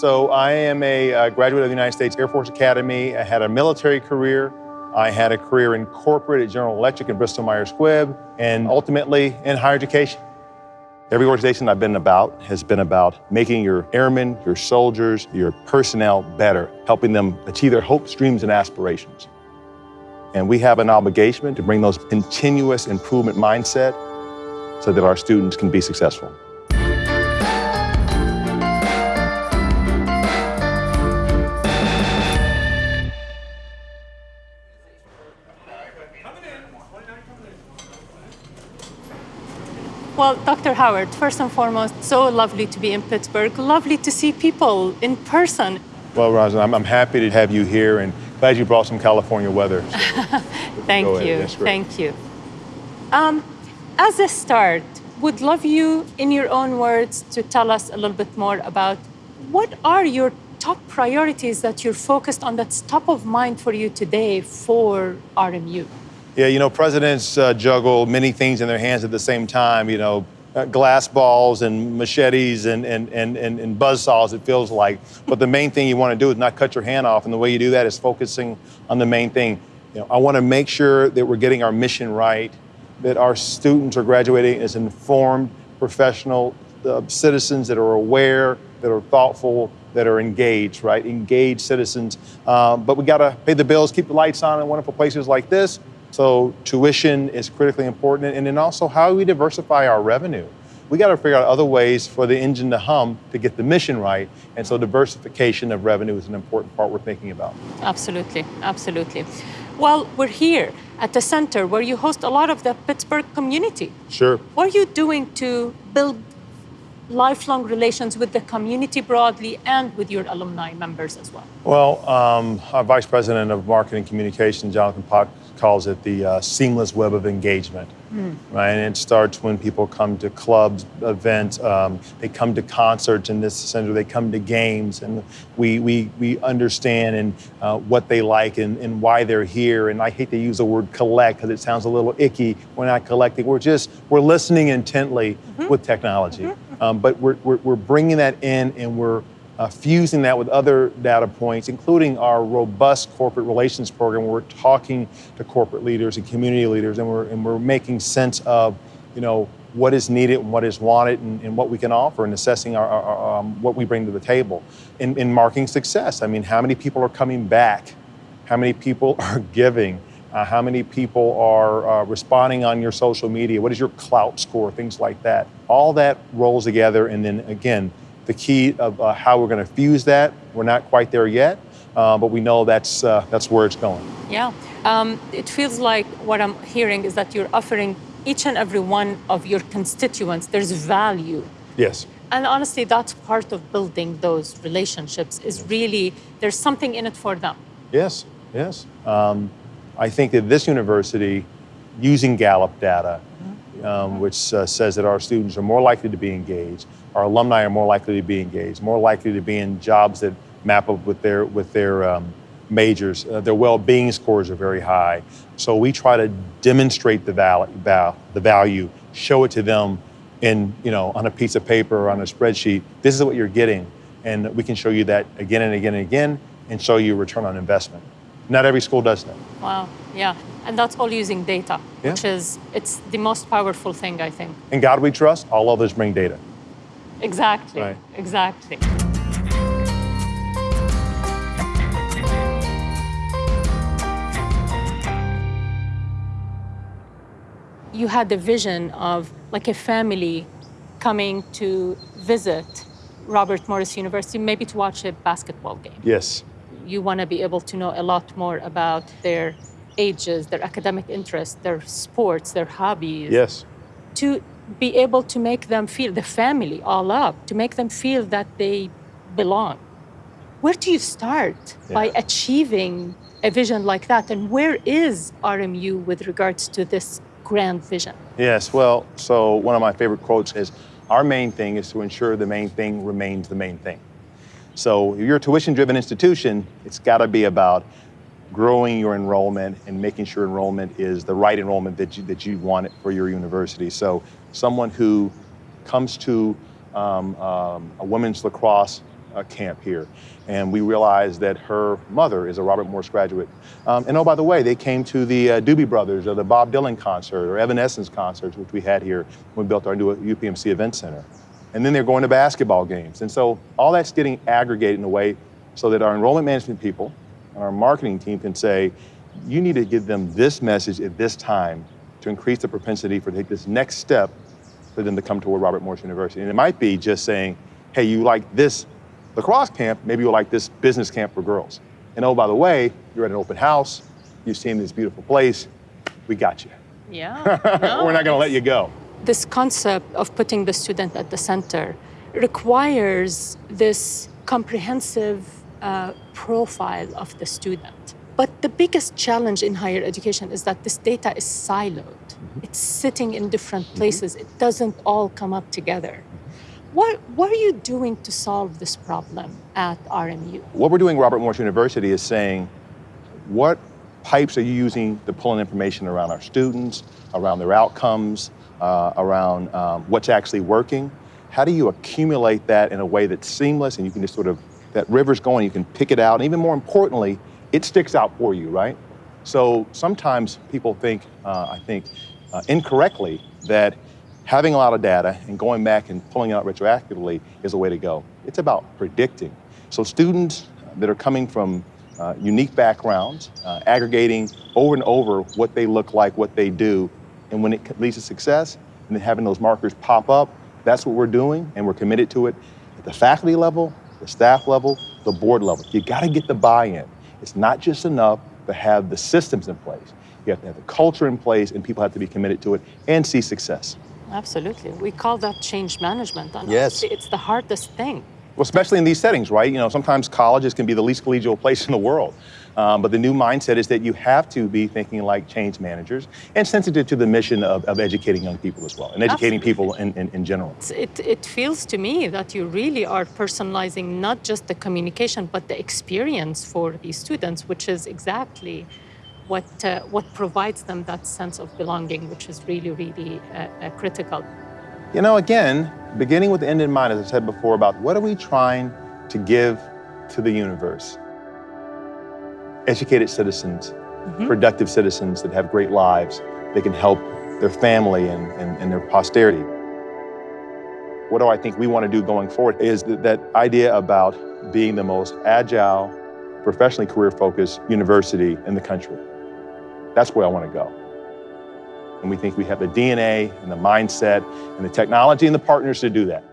So I am a uh, graduate of the United States Air Force Academy. I had a military career. I had a career in corporate at General Electric and Bristol Myers Squibb, and ultimately in higher education. Every organization I've been about has been about making your airmen, your soldiers, your personnel better, helping them achieve their hopes, dreams, and aspirations. And we have an obligation to bring those continuous improvement mindset so that our students can be successful. Well, Dr. Howard, first and foremost, so lovely to be in Pittsburgh. Lovely to see people in person. Well, Rosin, I'm, I'm happy to have you here and glad you brought some California weather. So Thank you. Thank you. Um, as a start, would love you, in your own words, to tell us a little bit more about what are your top priorities that you're focused on that's top of mind for you today for RMU? Yeah, you know, presidents uh, juggle many things in their hands at the same time, you know, uh, glass balls and machetes and, and, and, and, and buzz saws, it feels like. But the main thing you want to do is not cut your hand off. And the way you do that is focusing on the main thing. You know, I want to make sure that we're getting our mission right, that our students are graduating as informed, professional uh, citizens that are aware, that are thoughtful, that are engaged, right? Engaged citizens. Um, but we got to pay the bills, keep the lights on in wonderful places like this. So tuition is critically important. And then also how we diversify our revenue. We got to figure out other ways for the engine to hum to get the mission right. And so diversification of revenue is an important part we're thinking about. Absolutely, absolutely. Well, we're here at the center where you host a lot of the Pittsburgh community. Sure. What are you doing to build lifelong relations with the community broadly and with your alumni members as well? Well, um, our Vice President of Marketing Communication, Jonathan Pock, calls it the uh, seamless web of engagement. Right, and it starts when people come to clubs, events, um, they come to concerts in this center, they come to games, and we we, we understand and uh, what they like and, and why they're here. And I hate to use the word collect because it sounds a little icky. We're not collecting. We're just we're listening intently with technology, um, but we're, we're we're bringing that in and we're uh, fusing that with other data points, including our robust corporate relations program, where we're talking to corporate leaders and community leaders, and we're, and we're making sense of, you know, what is needed and what is wanted and, and what we can offer and assessing our, our, our, um, what we bring to the table. In, in marking success, I mean, how many people are coming back? How many people are giving? Uh, how many people are uh, responding on your social media? What is your Klout score? Things like that. All that rolls together, and then again, the key of uh, how we're going to fuse that. We're not quite there yet, uh, but we know that's uh, that's where it's going. Yeah. Um, it feels like what I'm hearing is that you're offering each and every one of your constituents, there's value. Yes. And honestly, that's part of building those relationships is really there's something in it for them. Yes. Yes. Um, I think that this university, using Gallup data, um, which uh, says that our students are more likely to be engaged, our alumni are more likely to be engaged, more likely to be in jobs that map up with their with their um, majors. Uh, their well-being scores are very high. So we try to demonstrate the value, val- the value, show it to them in you know on a piece of paper or on a spreadsheet. This is what you're getting, and we can show you that again and again and again, and show you return on investment. Not every school does that. Wow. Yeah. And that's all using data, Yeah. which is it's the most powerful thing, I think. In God we trust. All others bring data. Exactly. Right. Exactly. You had the vision of like a family coming to visit Robert Morris University, maybe to watch a basketball game. Yes. You want to be able to know a lot more about their ages, their academic interests, their sports, their hobbies Yes. to be able to make them feel the family all up, to make them feel that they belong. Where do you start by achieving a vision like that? And where is RMU with regards to this grand vision? Yes. Well, so one of my favorite quotes is our main thing is to ensure the main thing remains the main thing. So if you're a tuition driven institution, it's got to be about growing your enrollment and making sure enrollment is the right enrollment that you, that you want it for your university. So someone who comes to um, um, a women's lacrosse uh, camp here. And we realized that her mother is a Robert Morris graduate. Um, and oh, by the way, they came to the uh, Doobie Brothers or the Bob Dylan concert or Evanescence concerts, which we had here when we built our new UPMC Event Center. And then they're going to basketball games. And so all that's getting aggregated in a way so that our enrollment management people our marketing team can say, you need to give them this message at this time to increase the propensity for take this next step for them to come toward Robert Morris University. And it might be just saying, hey, you like this lacrosse camp, maybe you'll like this business camp for girls. And oh, by the way, you're at an open house, you've seen this beautiful place, we got you. Yeah. No, We're not going to let you go. This concept of putting the student at the center requires this comprehensive uh, profile of the student. But the biggest challenge in higher education is that this data is siloed. Mm-hmm. It's sitting in different mm-hmm. places. Mm-hmm. It doesn't all come up together. What, what are you doing to solve this problem at RMU? What we're doing Robert Morris University is saying, what pipes are you using to pull in information around our students, around their outcomes, uh, around um, what's actually working? How do you accumulate that in a way that's seamless and you can just sort of, that river's going, you can pick it out, and even more importantly, it sticks out for you, right? So sometimes people think, uh, I think, uh, incorrectly that having a lot of data and going back and pulling out retroactively is a way to go. It's about predicting. So students that are coming from uh, unique backgrounds, uh, aggregating over and over what they look like, what they do, and when it leads to success, and then having those markers pop up, that's what we're doing, and we're committed to it at the faculty level, the staff level, the board level. You gotta get the buy-in. It's not just enough to have the systems in place. You have to have the culture in place, and people have to be committed to it and see success. Absolutely. We call that change management. And yes. It's the hardest thing. Well, especially in these settings, right? You know, sometimes colleges can be the least collegial place in the world. Um, but the new mindset is that you have to be thinking like change managers and sensitive to the mission of, of educating young people as well and educating Absolutely. people in, in, in general. It, it feels to me that you really are personalizing not just the communication, but the experience for these students, which is exactly what, uh, what provides them that sense of belonging, which is really, really uh, uh, critical. You know, again, beginning with the end in mind, as I said before, about what are we trying to give to the universe? Educated citizens, mm -hmm. productive citizens that have great lives, they can help their family and, and, and their posterity. What do I think we want to do going forward is that, that idea about being the most agile, professionally career-focused university in the country. That's where I want to go. And we think we have the DNA and the mindset and the technology and the partners to do that.